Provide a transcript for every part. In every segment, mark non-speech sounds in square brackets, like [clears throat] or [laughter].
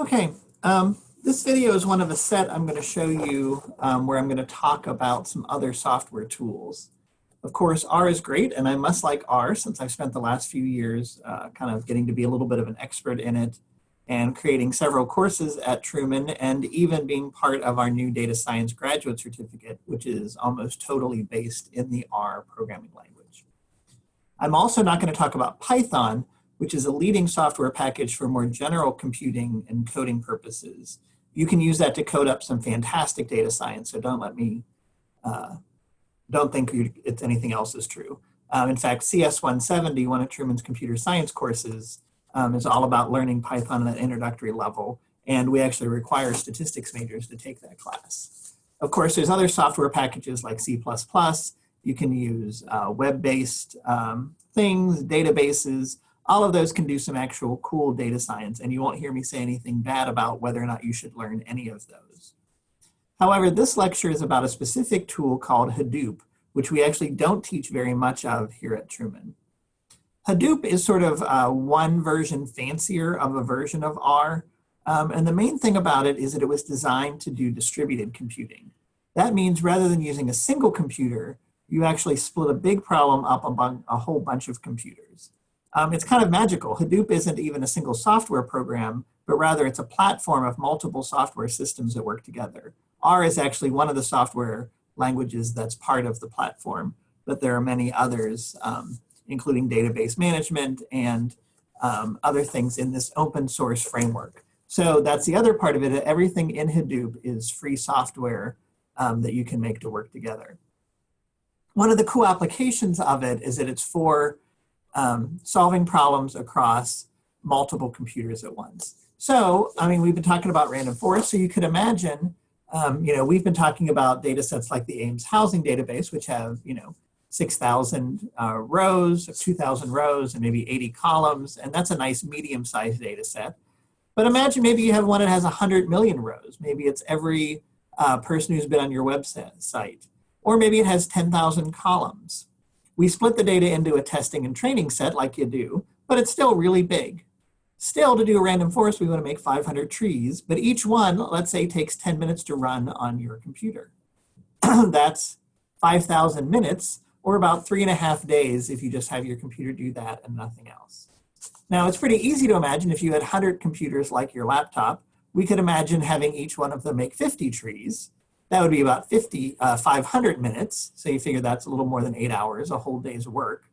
Okay, um, this video is one of a set I'm going to show you um, where I'm going to talk about some other software tools. Of course, R is great, and I must like R since I've spent the last few years uh, kind of getting to be a little bit of an expert in it and creating several courses at Truman and even being part of our new data science graduate certificate, which is almost totally based in the R programming language. I'm also not going to talk about Python, which is a leading software package for more general computing and coding purposes. You can use that to code up some fantastic data science, so don't let me, uh, don't think it's anything else is true. Um, in fact, CS170, one of Truman's computer science courses, um, is all about learning Python at an introductory level, and we actually require statistics majors to take that class. Of course, there's other software packages like C++. You can use uh, web-based um, things, databases, all of those can do some actual cool data science and you won't hear me say anything bad about whether or not you should learn any of those. However, this lecture is about a specific tool called Hadoop, which we actually don't teach very much of here at Truman. Hadoop is sort of uh, one version fancier of a version of R. Um, and the main thing about it is that it was designed to do distributed computing. That means rather than using a single computer, you actually split a big problem up among a whole bunch of computers. Um, it's kind of magical. Hadoop isn't even a single software program, but rather it's a platform of multiple software systems that work together. R is actually one of the software languages that's part of the platform, but there are many others, um, including database management and um, other things in this open source framework. So that's the other part of it. Everything in Hadoop is free software um, that you can make to work together. One of the cool applications of it is that it's for um, solving problems across multiple computers at once. So, I mean, we've been talking about random forest, so you could imagine, um, you know, we've been talking about data sets like the Ames housing database, which have, you know, 6,000 uh, rows, 2,000 rows, and maybe 80 columns, and that's a nice medium-sized data set. But imagine maybe you have one that has 100 million rows. Maybe it's every uh, person who's been on your website. Or maybe it has 10,000 columns. We split the data into a testing and training set like you do, but it's still really big. Still, to do a random forest, we want to make 500 trees, but each one, let's say, takes 10 minutes to run on your computer. [clears throat] That's 5,000 minutes, or about three and a half days if you just have your computer do that and nothing else. Now, it's pretty easy to imagine if you had 100 computers like your laptop, we could imagine having each one of them make 50 trees, that would be about 50, uh, 500 minutes. So you figure that's a little more than eight hours, a whole day's work.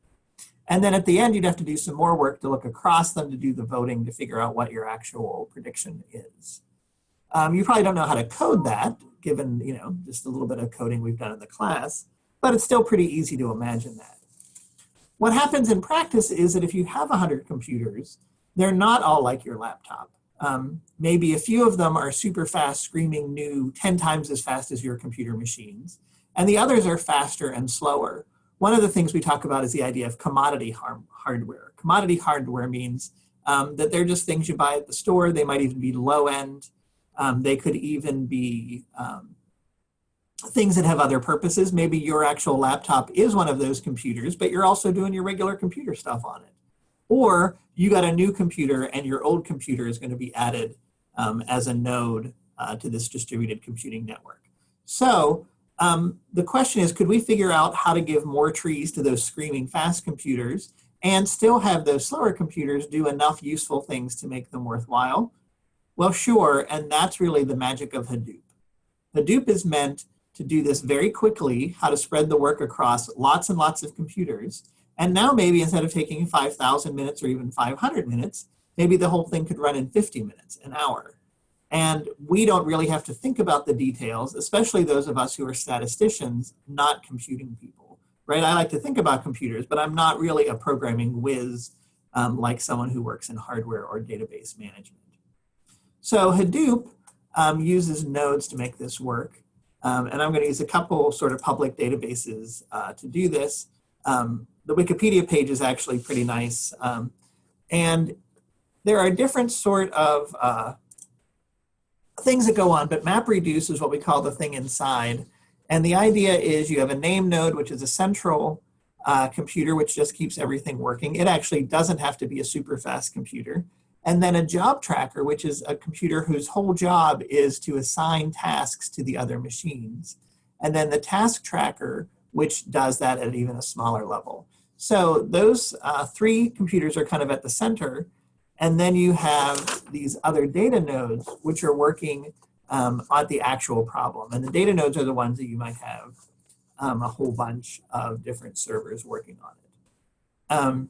And then at the end, you'd have to do some more work to look across them to do the voting to figure out what your actual prediction is. Um, you probably don't know how to code that, given you know just a little bit of coding we've done in the class, but it's still pretty easy to imagine that. What happens in practice is that if you have 100 computers, they're not all like your laptop. Um, maybe a few of them are super fast, screaming new 10 times as fast as your computer machines. And the others are faster and slower. One of the things we talk about is the idea of commodity hardware. Commodity hardware means um, that they're just things you buy at the store. They might even be low end. Um, they could even be um, things that have other purposes. Maybe your actual laptop is one of those computers, but you're also doing your regular computer stuff on it. Or you got a new computer and your old computer is going to be added um, as a node uh, to this distributed computing network. So um, the question is, could we figure out how to give more trees to those screaming fast computers and still have those slower computers do enough useful things to make them worthwhile? Well, sure, and that's really the magic of Hadoop. Hadoop is meant to do this very quickly, how to spread the work across lots and lots of computers, and now maybe instead of taking 5,000 minutes or even 500 minutes, maybe the whole thing could run in 50 minutes, an hour. And we don't really have to think about the details, especially those of us who are statisticians, not computing people, right? I like to think about computers, but I'm not really a programming whiz um, like someone who works in hardware or database management. So Hadoop um, uses nodes to make this work. Um, and I'm going to use a couple sort of public databases uh, to do this. Um, the Wikipedia page is actually pretty nice. Um, and there are different sort of uh, things that go on, but MapReduce is what we call the thing inside. And the idea is you have a name node, which is a central uh, computer, which just keeps everything working. It actually doesn't have to be a super fast computer. and then a job tracker, which is a computer whose whole job is to assign tasks to the other machines. And then the task tracker, which does that at even a smaller level. So those uh, three computers are kind of at the center. And then you have these other data nodes, which are working um, on the actual problem. And the data nodes are the ones that you might have um, a whole bunch of different servers working on it. Um,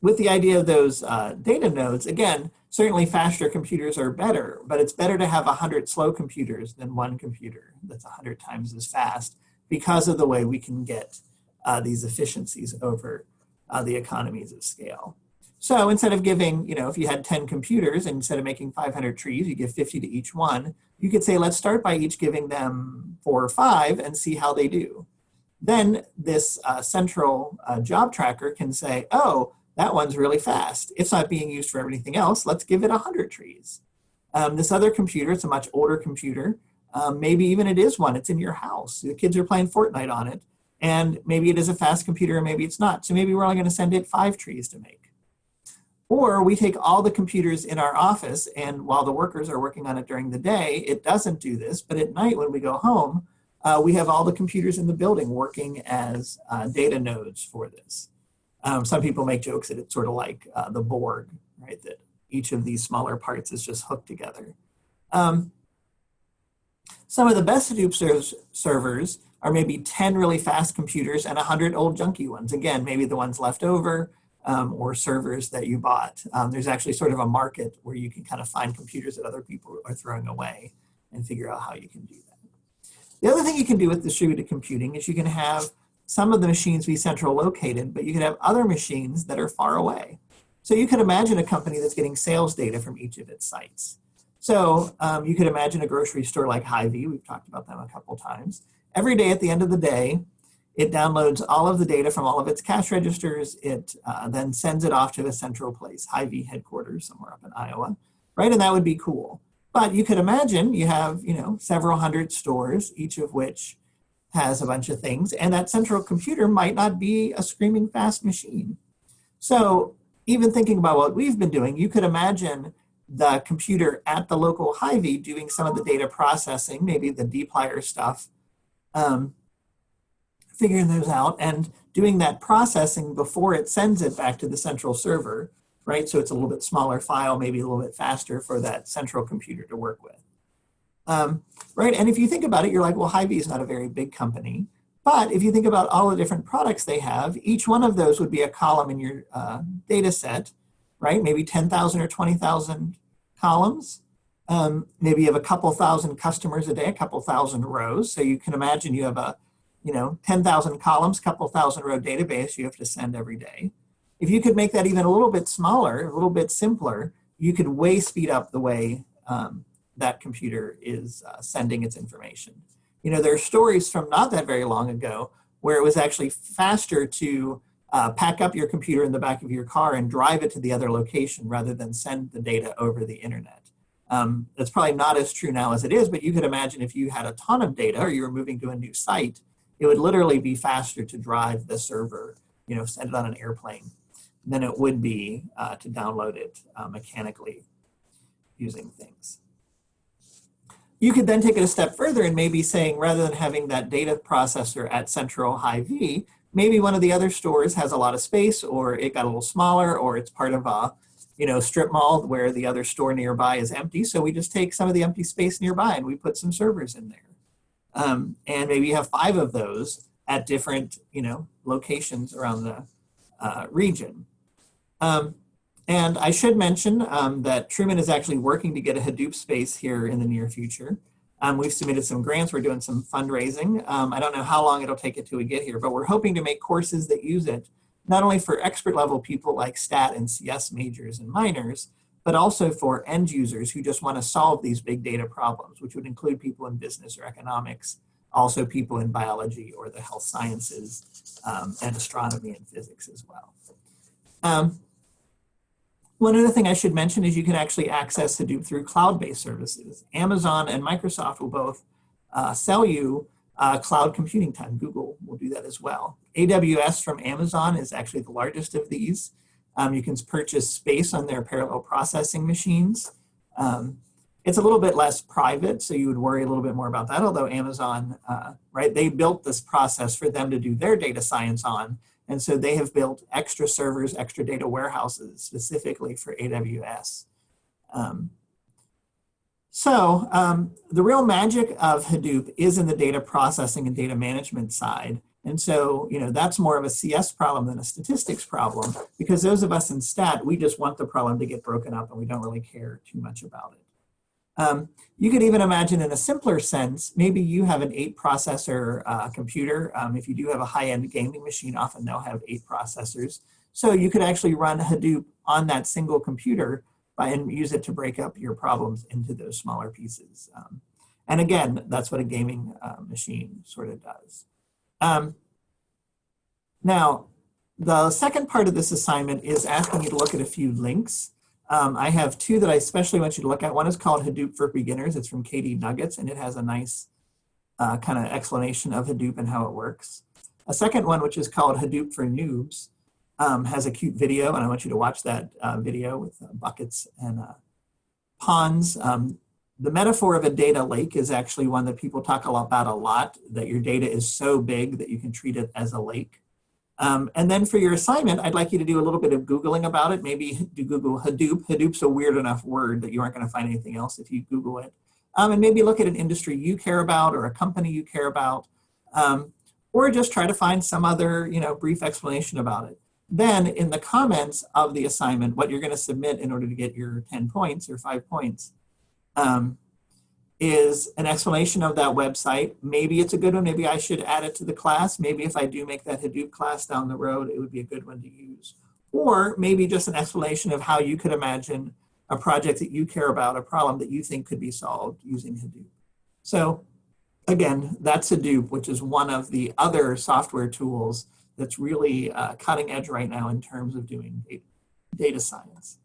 with the idea of those uh, data nodes, again, certainly faster computers are better, but it's better to have 100 slow computers than one computer that's 100 times as fast because of the way we can get uh, these efficiencies over uh, the economies of scale. So instead of giving, you know, if you had 10 computers instead of making 500 trees, you give 50 to each one, you could say, let's start by each giving them four or five and see how they do. Then this uh, central uh, job tracker can say, oh, that one's really fast. It's not being used for everything else. Let's give it 100 trees. Um, this other computer, it's a much older computer. Um, maybe even it is one, it's in your house. The kids are playing Fortnite on it. And maybe it is a fast computer and maybe it's not. So maybe we're only gonna send it five trees to make. Or we take all the computers in our office and while the workers are working on it during the day, it doesn't do this. But at night when we go home, uh, we have all the computers in the building working as uh, data nodes for this. Um, some people make jokes that it's sort of like uh, the Borg, right? That each of these smaller parts is just hooked together. Um, some of the best Hadoop serv servers are maybe 10 really fast computers and 100 old junky ones. Again, maybe the ones left over um, or servers that you bought. Um, there's actually sort of a market where you can kind of find computers that other people are throwing away and figure out how you can do that. The other thing you can do with distributed computing is you can have some of the machines be central located, but you can have other machines that are far away. So you could imagine a company that's getting sales data from each of its sites. So um, you could imagine a grocery store like Hy-Vee, we've talked about them a couple times. Every day at the end of the day, it downloads all of the data from all of its cash registers. It uh, then sends it off to a central place, Hy-Vee headquarters somewhere up in Iowa, right? And that would be cool. But you could imagine you have, you know, several hundred stores, each of which has a bunch of things, and that central computer might not be a screaming fast machine. So even thinking about what we've been doing, you could imagine the computer at the local Hy-Vee doing some of the data processing, maybe the dplyr stuff, um, figuring those out and doing that processing before it sends it back to the central server, right? So it's a little bit smaller file, maybe a little bit faster for that central computer to work with. Um, right? And if you think about it, you're like, well, Hy-Vee is not a very big company. But if you think about all the different products they have, each one of those would be a column in your uh, data set, right? Maybe 10,000 or 20,000 columns. Um, maybe you have a couple thousand customers a day, a couple thousand rows. So you can imagine you have a, you know, 10,000 columns, couple thousand row database you have to send every day. If you could make that even a little bit smaller, a little bit simpler, you could way speed up the way um, that computer is uh, sending its information. You know, there are stories from not that very long ago where it was actually faster to uh, pack up your computer in the back of your car and drive it to the other location rather than send the data over the internet. Um, that's probably not as true now as it is, but you could imagine if you had a ton of data or you were moving to a new site, it would literally be faster to drive the server, you know, send it on an airplane than it would be uh, to download it uh, mechanically using things. You could then take it a step further and maybe saying rather than having that data processor at central Hy-Vee, maybe one of the other stores has a lot of space or it got a little smaller or it's part of a you know, strip mall where the other store nearby is empty. So we just take some of the empty space nearby and we put some servers in there. Um, and maybe you have five of those at different, you know, locations around the uh, region. Um, and I should mention um, that Truman is actually working to get a Hadoop space here in the near future. Um, we've submitted some grants, we're doing some fundraising. Um, I don't know how long it'll take it we get here, but we're hoping to make courses that use it, not only for expert level people like stat and CS majors and minors, but also for end users who just want to solve these big data problems, which would include people in business or economics, also people in biology or the health sciences, um, and astronomy and physics as well. One other thing I should mention is you can actually access Hadoop through cloud-based services. Amazon and Microsoft will both uh, sell you uh, cloud computing time. Google will do that as well. AWS from Amazon is actually the largest of these. Um, you can purchase space on their parallel processing machines. Um, it's a little bit less private, so you would worry a little bit more about that, although Amazon, uh, right, they built this process for them to do their data science on, and so they have built extra servers, extra data warehouses specifically for AWS. Um, so um, the real magic of Hadoop is in the data processing and data management side. And so, you know, that's more of a CS problem than a statistics problem because those of us in stat, we just want the problem to get broken up and we don't really care too much about it. Um, you could even imagine in a simpler sense, maybe you have an eight processor uh, computer. Um, if you do have a high-end gaming machine, often they'll have eight processors. So you could actually run Hadoop on that single computer and use it to break up your problems into those smaller pieces. Um, and again, that's what a gaming uh, machine sort of does. Um, now, the second part of this assignment is asking you to look at a few links. Um, I have two that I especially want you to look at. One is called Hadoop for Beginners. It's from KD Nuggets, and it has a nice uh, kind of explanation of Hadoop and how it works. A second one, which is called Hadoop for Noobs, um, has a cute video, and I want you to watch that uh, video with uh, buckets and uh, ponds. Um, the metaphor of a data lake is actually one that people talk about a lot, that your data is so big that you can treat it as a lake. Um, and then for your assignment, I'd like you to do a little bit of Googling about it. Maybe do Google Hadoop. Hadoop's a weird enough word that you aren't going to find anything else if you Google it. Um, and maybe look at an industry you care about or a company you care about. Um, or just try to find some other you know, brief explanation about it. Then in the comments of the assignment, what you're going to submit in order to get your 10 points or five points, um, is an explanation of that website. Maybe it's a good one. Maybe I should add it to the class. Maybe if I do make that Hadoop class down the road, it would be a good one to use. Or maybe just an explanation of how you could imagine a project that you care about, a problem that you think could be solved using Hadoop. So again, that's Hadoop, which is one of the other software tools that's really uh, cutting edge right now in terms of doing data, data science.